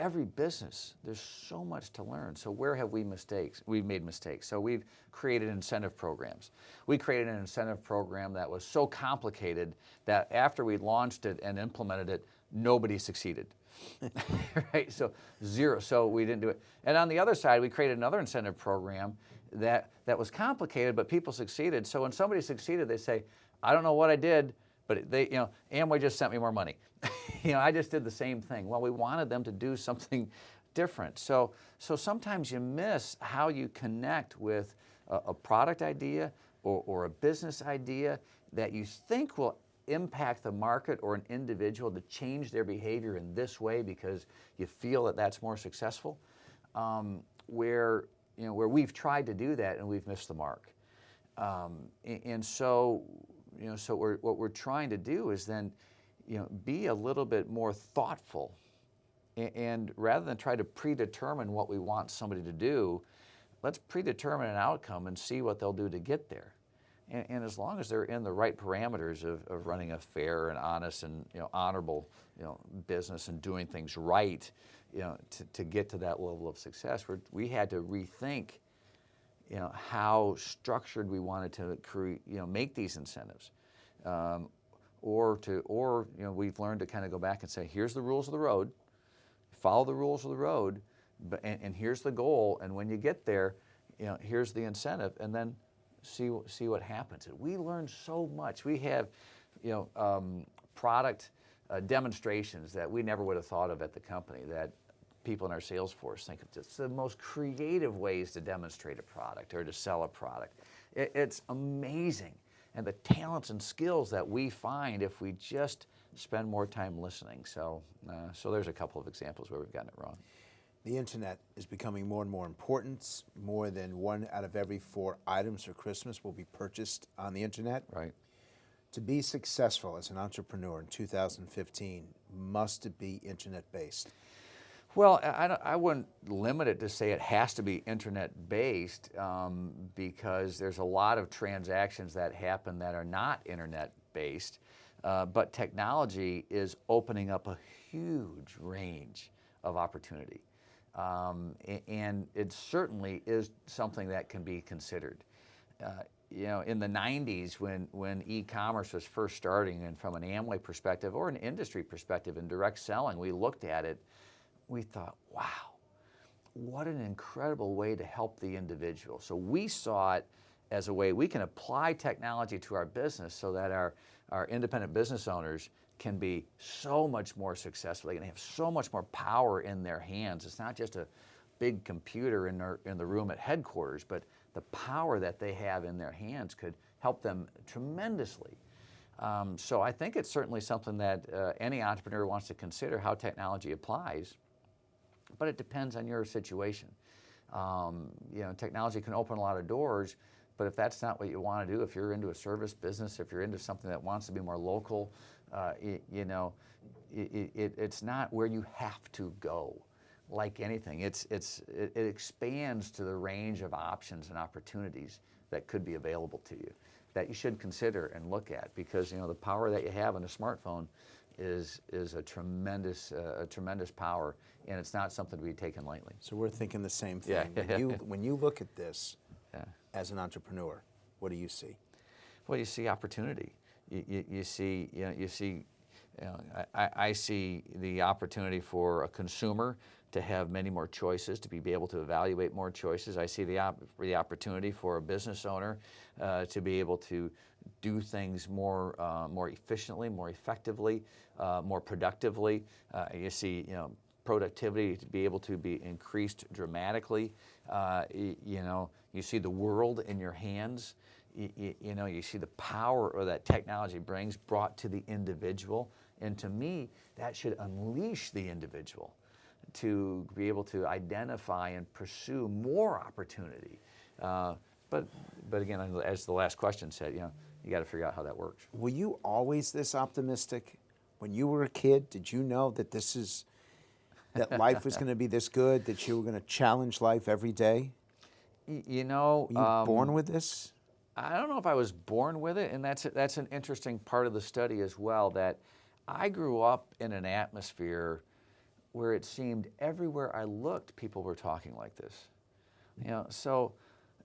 Every business, there's so much to learn. So where have we mistakes? We've made mistakes. So we've created incentive programs. We created an incentive program that was so complicated that after we launched it and implemented it, nobody succeeded. right? So zero. So we didn't do it. And on the other side, we created another incentive program that, that was complicated, but people succeeded. So when somebody succeeded, they say, I don't know what I did, but they, you know, Amway just sent me more money. you know, I just did the same thing. Well, we wanted them to do something different. So, so sometimes you miss how you connect with a, a product idea or, or a business idea that you think will impact the market or an individual to change their behavior in this way because you feel that that's more successful. Um, where you know where we've tried to do that and we've missed the mark. Um, and, and, so you know so we're, what we're trying to do is then you know be a little bit more thoughtful and, and rather than try to predetermine what we want somebody to do, let's predetermine an outcome and see what they'll do to get there. And, and, as long as they're in the right parameters of, of running a fair and honest and you know, honorable you know, business and doing things right, you know, to, to get to that level of success, we we had to rethink you know, how structured we wanted to create, you know, make these incentives. Um, or to, or, you know, we've learned to kind of go back and say, here's the rules of the road, follow the rules of the road, but, and, and here's the goal, and when you get there, you know, here's the incentive, and then see, see what happens. We learn so much. We have, you know, um, product uh, demonstrations that we never would have thought of at the company that people in our sales force think of just the most creative ways to demonstrate a product or to sell a product. It, it's amazing. And the talents and skills that we find if we just spend more time listening. So, uh, so there's a couple of examples where we've gotten it wrong. The internet is becoming more and more important. More than one out of every four items for Christmas will be purchased on the internet. Right. To be successful as an entrepreneur in 2015, must it be internet based? Well, I, I wouldn't limit it to say it has to be internet based um, because there's a lot of transactions that happen that are not internet based. Uh, but technology is opening up a huge range of opportunity. Um, and it certainly is something that can be considered. Uh, you know, in the 90s when, when e-commerce was first starting and from an Amway perspective or an industry perspective in direct selling, we looked at it, we thought, wow, what an incredible way to help the individual. So we saw it as a way we can apply technology to our business so that our, our independent business owners can be so much more successful. They can have so much more power in their hands. It's not just a big computer in, their, in the room at headquarters, but the power that they have in their hands could help them tremendously. Um, so I think it's certainly something that uh, any entrepreneur wants to consider how technology applies, but it depends on your situation. Um, you know, technology can open a lot of doors, but if that's not what you want to do, if you're into a service business, if you're into something that wants to be more local, uh, it, you know, it, it, it's not where you have to go like anything. It's, it's, it, expands to the range of options and opportunities that could be available to you that you should consider and look at because you know the power that you have in a smartphone is, is a tremendous, uh, a tremendous power and it's not something to be taken lightly. So we're thinking the same thing. Yeah. when, you, when you look at this yeah. as an entrepreneur, what do you see? Well, you see opportunity. You, you, you see, you, know, you see you know, I, I, see the opportunity for a consumer to have many more choices, to be able to evaluate more choices. I see the, op the opportunity for a business owner uh, to be able to do things more, uh, more efficiently, more effectively, uh, more productively. Uh, you see, you know, productivity to be able to be increased dramatically. Uh, you know, you see the world in your hands. You, you, know, you see the power that technology brings brought to the individual. And to me, that should unleash the individual to be able to identify and pursue more opportunity. Uh, but, but again, as the last question said, you know, you got to figure out how that works. Were you always this optimistic? When you were a kid, did you know that this is, that life was going to be this good, that you were going to challenge life every day? you know, were you um, born with this? I don't know if I was born with it, and that's that's an interesting part of the study as well. That I grew up in an atmosphere where it seemed everywhere I looked, people were talking like this. You know, so,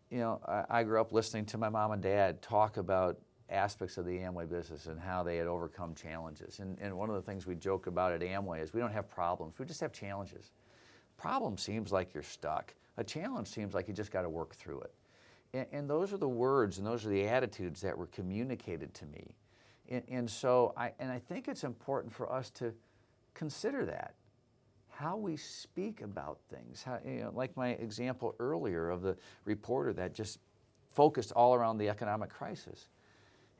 you know, I, I grew up listening to my mom and dad talk about aspects of the Amway business and how they had overcome challenges. And, and one of the things we joke about at Amway is we don't have problems, we just have challenges. Problem seems like you're stuck. A challenge seems like you just got to work through it. And, and, those are the words and those are the attitudes that were communicated to me. And, and so I, and I think it's important for us to consider that how we speak about things. How, you know, like my example earlier of the reporter that just focused all around the economic crisis.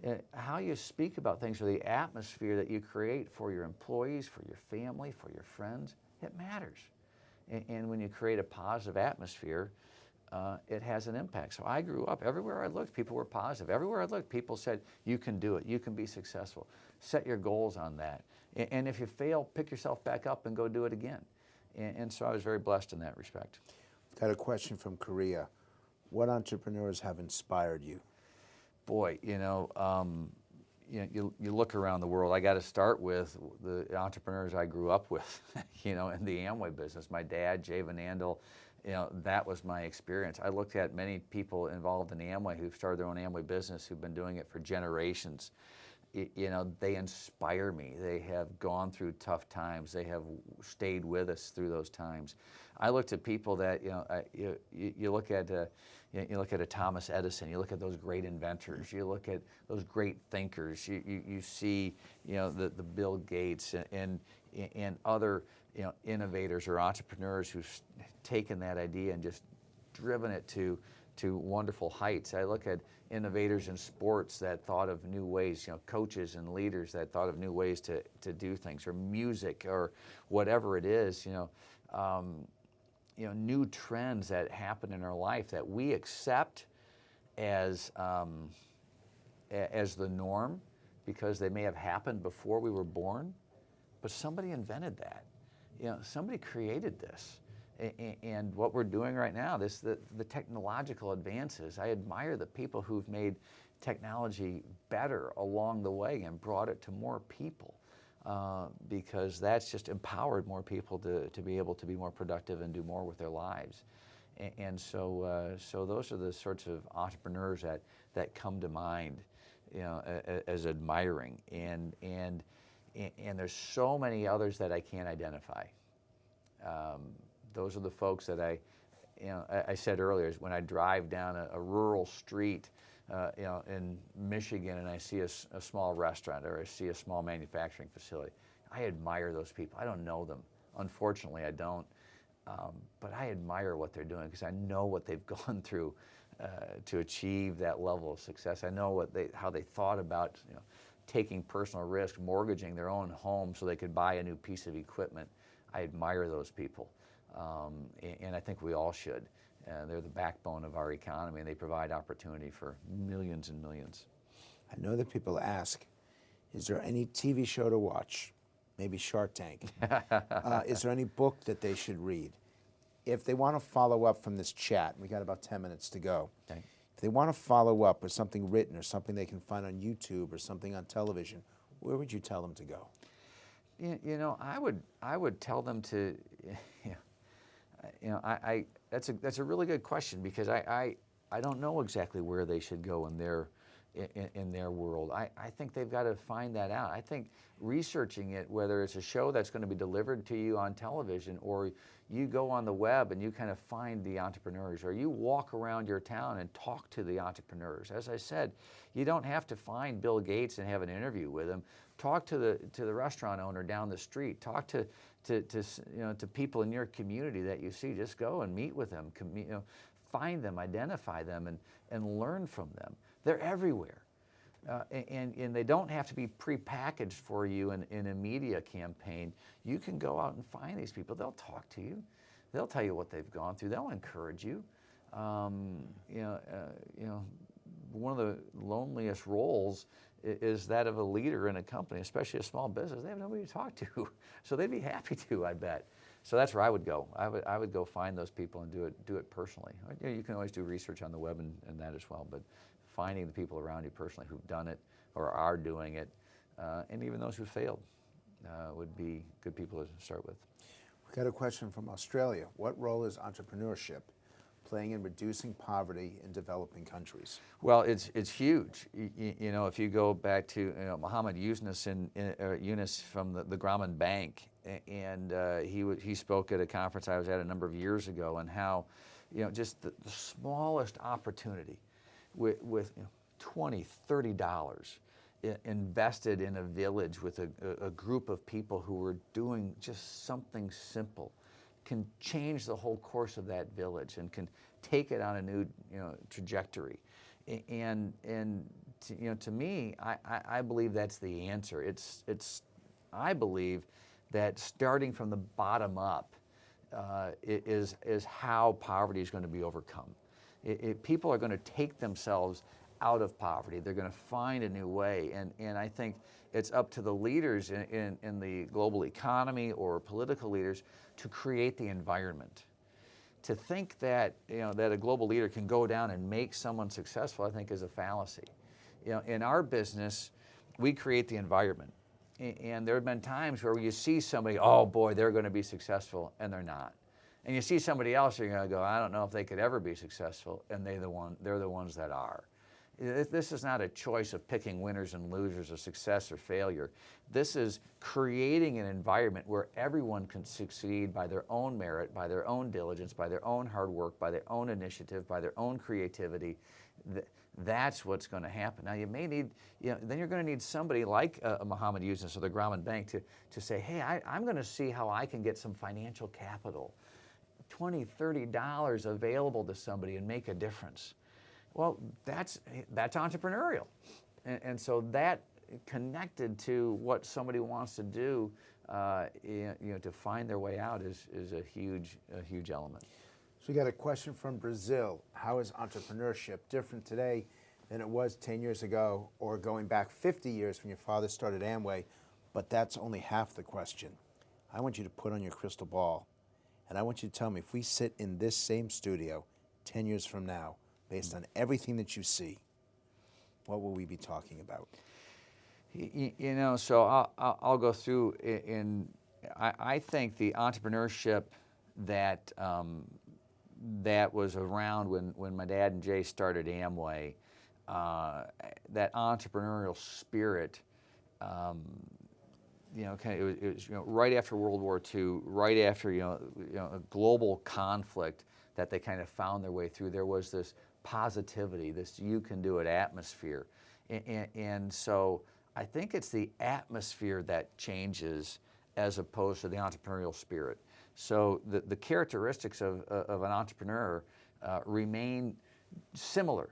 Uh, how you speak about things or the atmosphere that you create for your employees, for your family, for your friends, it matters. And, and when you create a positive atmosphere, uh, it has an impact. So I grew up, everywhere I looked, people were positive. Everywhere I looked, people said, you can do it, you can be successful. Set your goals on that. And, and if you fail, pick yourself back up and go do it again. And, and so I was very blessed in that respect. Got a question from Korea. What entrepreneurs have inspired you? Boy, you know, um, you, know, you, you look around the world, I got to start with the entrepreneurs I grew up with, you know, in the Amway business. My dad, Jay Van Andel, you know, that was my experience. I looked at many people involved in Amway who've started their own Amway business who've been doing it for generations. You know, they inspire me. They have gone through tough times. They have stayed with us through those times. I looked at people that, you know, you, you look at, uh, you look at a Thomas Edison, you look at those great inventors, you look at those great thinkers, you, you, you see, you know, the, the Bill Gates and, and, and other, you know, innovators or entrepreneurs who've taken that idea and just driven it to, to wonderful heights. I look at innovators in sports that thought of new ways, you know, coaches and leaders that thought of new ways to, to do things, or music, or whatever it is, you know, um, you know, new trends that happen in our life that we accept as, um, as the norm because they may have happened before we were born, but somebody invented that. You know, somebody created this. And what we're doing right now, this the, the technological advances, I admire the people who've made technology better along the way and brought it to more people. Uh, because that's just empowered more people to, to be able to be more productive and do more with their lives. And, and so, uh, so those are the sorts of entrepreneurs that, that come to mind, you know, as, admiring. And, and, and there's so many others that I can't identify. Um, those are the folks that I, you know, I, said earlier, is when I drive down a, a rural street, uh, you know, in Michigan and I see a, a, small restaurant or I see a small manufacturing facility, I admire those people. I don't know them. Unfortunately, I don't. Um, but I admire what they're doing because I know what they've gone through uh, to achieve that level of success. I know what they, how they thought about you know, taking personal risk, mortgaging their own home so they could buy a new piece of equipment. I admire those people, um, and, I think we all should. Uh, they're the backbone of our economy and they provide opportunity for millions and millions. I know that people ask, is there any TV show to watch? Maybe Shark Tank. uh, is there any book that they should read? If they want to follow up from this chat, we got about 10 minutes to go. Okay. If they want to follow up with something written or something they can find on YouTube or something on television, where would you tell them to go? You, you know, I would, I would tell them to, you know, I, I, that's a that's a really good question because I, I I don't know exactly where they should go in their in, in, their world. I, I think they've got to find that out. I think researching it, whether it's a show that's going to be delivered to you on television or you go on the web and you kind of find the entrepreneurs or you walk around your town and talk to the entrepreneurs. As I said, you don't have to find Bill Gates and have an interview with him. Talk to the, to the restaurant owner down the street. Talk to, to, to, you know, to people in your community that you see. Just go and meet with them. You know, find them, identify them, and, and learn from them. They're everywhere. Uh, and, and they don't have to be prepackaged for you in, in a media campaign. You can go out and find these people. They'll talk to you. They'll tell you what they've gone through. They'll encourage you. Um, you know, uh, you know, one of the loneliest roles is that of a leader in a company, especially a small business. They have nobody to talk to, so they'd be happy to, I bet. So that's where I would go. I would, I would go find those people and do it, do it personally. You, know, you can always do research on the web and, and that as well, but finding the people around you personally who've done it or are doing it, uh, and even those who failed uh, would be good people to start with. We got a question from Australia. What role is entrepreneurship playing in reducing poverty in developing countries? Well, it's it's huge. You, you know, if you go back to you know, Muhammad Yunus, in, uh, Yunus from the, the Grameen Bank, and uh, he he spoke at a conference I was at a number of years ago, and how, you know, just the, the smallest opportunity, with with you know, 20, 30 dollars invested in a village with a, a, group of people who were doing just something simple can change the whole course of that village and can take it on a new you know, trajectory. And, and to, you know, to me, I, I, believe that's the answer. It's, it's, I believe that starting from the bottom up uh, is, is how poverty is going to be overcome. It, it, people are going to take themselves out of poverty. They're going to find a new way. And, and I think it's up to the leaders in, in, in, the global economy or political leaders to create the environment. To think that, you know, that a global leader can go down and make someone successful, I think is a fallacy. You know, in our business, we create the environment. And there have been times where you see somebody, oh boy, they're going to be successful, and they're not. And you see somebody else, you're going to go, I don't know if they could ever be successful, and they the one, they're the ones that are. This is not a choice of picking winners and losers of success or failure. This is creating an environment where everyone can succeed by their own merit, by their own diligence, by their own hard work, by their own initiative, by their own creativity. That's what's going to happen. Now you may need, you know, then you're going to need somebody like uh, Muhammad Yunus or the Grameen Bank to, to say, hey, I, I'm going to see how I can get some financial capital. 20, 30 dollars available to somebody and make a difference. Well, that's, that's entrepreneurial. And, and so that connected to what somebody wants to do, uh, you know, to find their way out is, is a huge, a huge element. So we got a question from Brazil. How is entrepreneurship different today than it was 10 years ago or going back 50 years when your father started Amway? But that's only half the question. I want you to put on your crystal ball and I want you to tell me if we sit in this same studio 10 years from now, based on everything that you see, what will we be talking about? You, you know, so I'll, I'll, go through in, I, I, think the entrepreneurship that um, that was around when, when my dad and Jay started Amway, uh, that entrepreneurial spirit, um, you know, kind of, it was, it was, you know, right after World War II, right after, you know, you know, a global conflict that they kind of found their way through. There was this positivity, this you can do it atmosphere. And, and, and, so I think it's the atmosphere that changes as opposed to the entrepreneurial spirit. So the, the characteristics of, uh, of an entrepreneur uh, remain similar,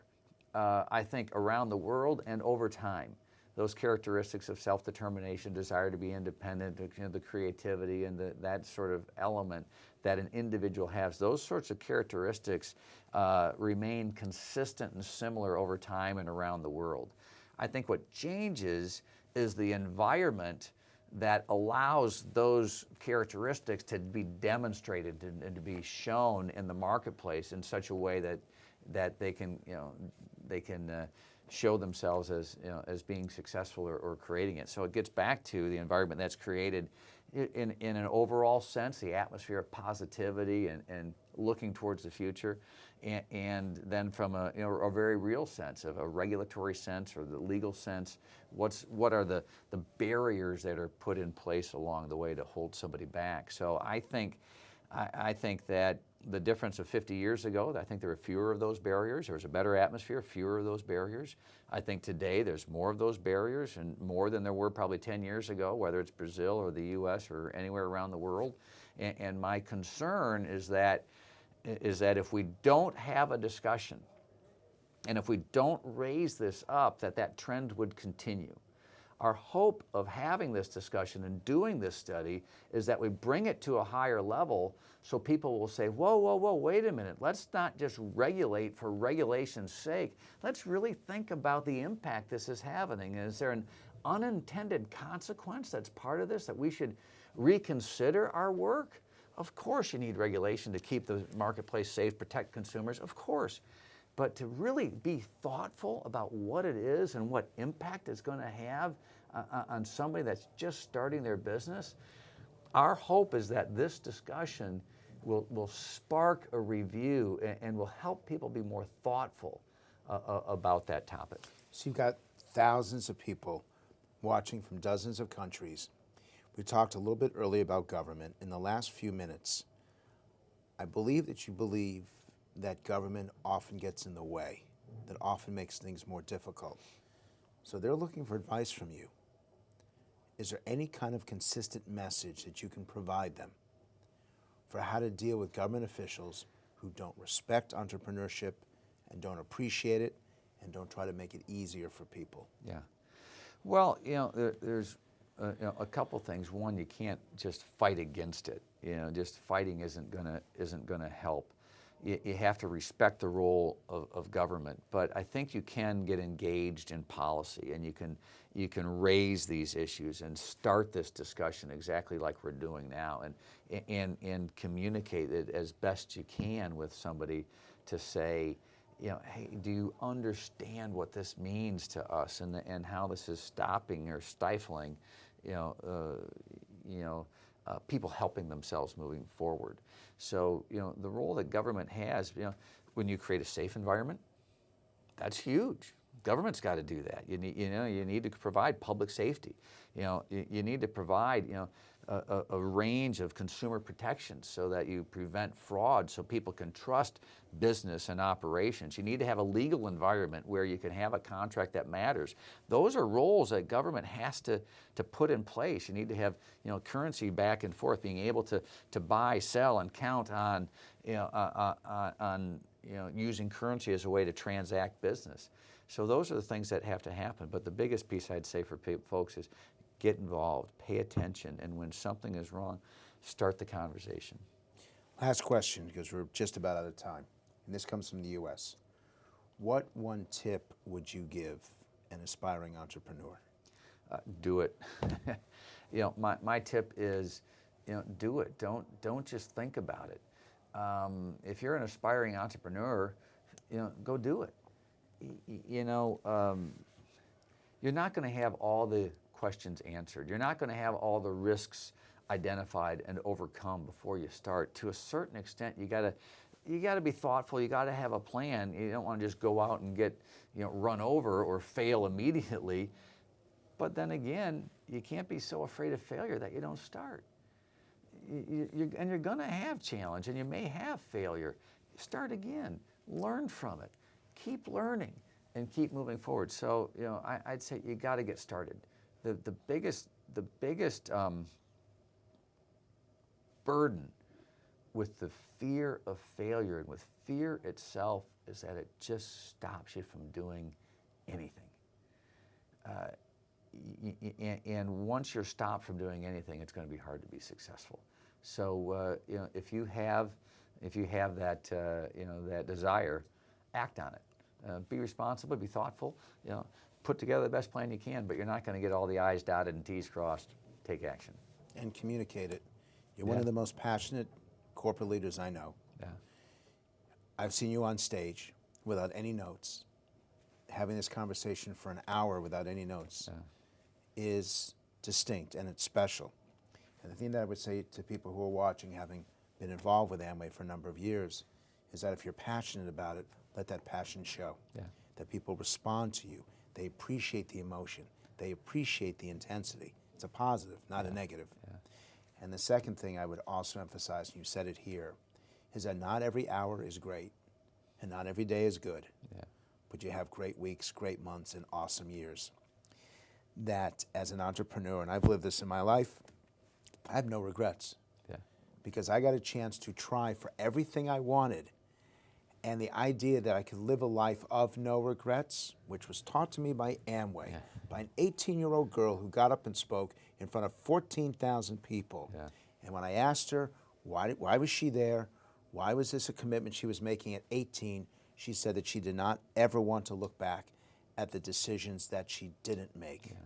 uh, I think, around the world and over time those characteristics of self-determination, desire to be independent, you know, the creativity and the, that sort of element that an individual has, those sorts of characteristics uh, remain consistent and similar over time and around the world. I think what changes is the environment that allows those characteristics to be demonstrated and, and, to be shown in the marketplace in such a way that that they can you know they can uh, show themselves as, you know, as being successful or, or, creating it. So it gets back to the environment that's created in, in an overall sense, the atmosphere of positivity and, and looking towards the future, and, and then from a, you know, a very real sense of a regulatory sense or the legal sense, what's, what are the, the barriers that are put in place along the way to hold somebody back. So I think, I, I think that the difference of 50 years ago, I think there were fewer of those barriers. There was a better atmosphere, fewer of those barriers. I think today there's more of those barriers and more than there were probably 10 years ago, whether it's Brazil or the US or anywhere around the world. And, and my concern is that, is that if we don't have a discussion and if we don't raise this up, that that trend would continue. Our hope of having this discussion and doing this study is that we bring it to a higher level so people will say, whoa, whoa, whoa, wait a minute. Let's not just regulate for regulation's sake. Let's really think about the impact this is having. Is there an unintended consequence that's part of this that we should reconsider our work? Of course you need regulation to keep the marketplace safe, protect consumers, of course. But to really be thoughtful about what it is and what impact it's going to have uh, uh, on somebody that's just starting their business, our hope is that this discussion will, will spark a review and, and will help people be more thoughtful uh, uh, about that topic. So you've got thousands of people watching from dozens of countries. We talked a little bit earlier about government. In the last few minutes, I believe that you believe that government often gets in the way, that often makes things more difficult. So they're looking for advice from you. Is there any kind of consistent message that you can provide them for how to deal with government officials who don't respect entrepreneurship and don't appreciate it and don't try to make it easier for people? Yeah. Well, you know, there, there's uh, you know, a couple things. One, you can't just fight against it. You know, just fighting isn't gonna isn't gonna help. You, you have to respect the role of, of government, but I think you can get engaged in policy, and you can you can raise these issues and start this discussion exactly like we're doing now, and and and communicate it as best you can with somebody to say you know, hey, do you understand what this means to us and, and how this is stopping or stifling, you know, uh, you know, uh, people helping themselves moving forward. So, you know, the role that government has, you know, when you create a safe environment, that's huge. Government's got to do that. You need, you know, you need to provide public safety. You know, you, you need to provide, you know, a, a, range of consumer protections so that you prevent fraud so people can trust business and operations. You need to have a legal environment where you can have a contract that matters. Those are roles that government has to, to put in place. You need to have you know, currency back and forth, being able to, to buy, sell, and count on, you know, uh, uh, on you know, using currency as a way to transact business. So those are the things that have to happen. But the biggest piece I'd say for folks is get involved, pay attention, and when something is wrong, start the conversation. Last question, because we're just about out of time, and this comes from the U.S. What one tip would you give an aspiring entrepreneur? Uh, do it. you know, my, my tip is, you know, do it. Don't, don't just think about it. Um, if you're an aspiring entrepreneur, you know, go do it. You know, um, you're not going to have all the questions answered. You're not going to have all the risks identified and overcome before you start. To a certain extent, you got to you got to be thoughtful. You got to have a plan. You don't want to just go out and get you know run over or fail immediately. But then again, you can't be so afraid of failure that you don't start. You, you, and you're going to have challenge, and you may have failure. Start again. Learn from it. Keep learning and keep moving forward. So you know, I, I'd say you got to get started the, the biggest, the biggest um, burden with the fear of failure and with fear itself is that it just stops you from doing anything. Uh, and once you're stopped from doing anything, it's going to be hard to be successful. So, uh, you know, if you have, if you have that, uh, you know, that desire, act on it. Uh, be responsible, be thoughtful. You know, put together the best plan you can, but you're not going to get all the I's dotted and T's crossed. Take action. And communicate it. You're yeah. one of the most passionate corporate leaders I know. Yeah. I've seen you on stage without any notes. Having this conversation for an hour without any notes yeah. is distinct and it's special. And the thing that I would say to people who are watching, having been involved with Amway for a number of years, is that if you're passionate about it, let that passion show. Yeah. That people respond to you. They appreciate the emotion. They appreciate the intensity. It's a positive, not yeah. a negative. Yeah. And the second thing I would also emphasize, and you said it here, is that not every hour is great and not every day is good. Yeah. But you have great weeks, great months, and awesome years. That as an entrepreneur, and I've lived this in my life, I have no regrets. Yeah. Because I got a chance to try for everything I wanted and the idea that I could live a life of no regrets, which was taught to me by Amway, yeah. by an 18-year-old girl who got up and spoke in front of 14,000 people. Yeah. And when I asked her why, why was she there, why was this a commitment she was making at 18, she said that she did not ever want to look back at the decisions that she didn't make. Yeah.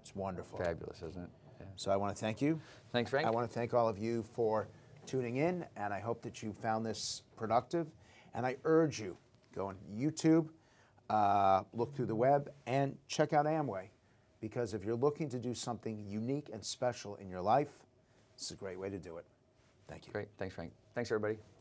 It's wonderful. Fabulous, isn't it? Yeah. So I want to thank you. Thanks, Frank. I want to thank all of you for tuning in, and I hope that you found this productive. And I urge you, go on YouTube, uh, look through the web, and check out Amway. Because if you're looking to do something unique and special in your life, This is a great way to do it. Thank you. Great. Thanks, Frank. Thanks, everybody.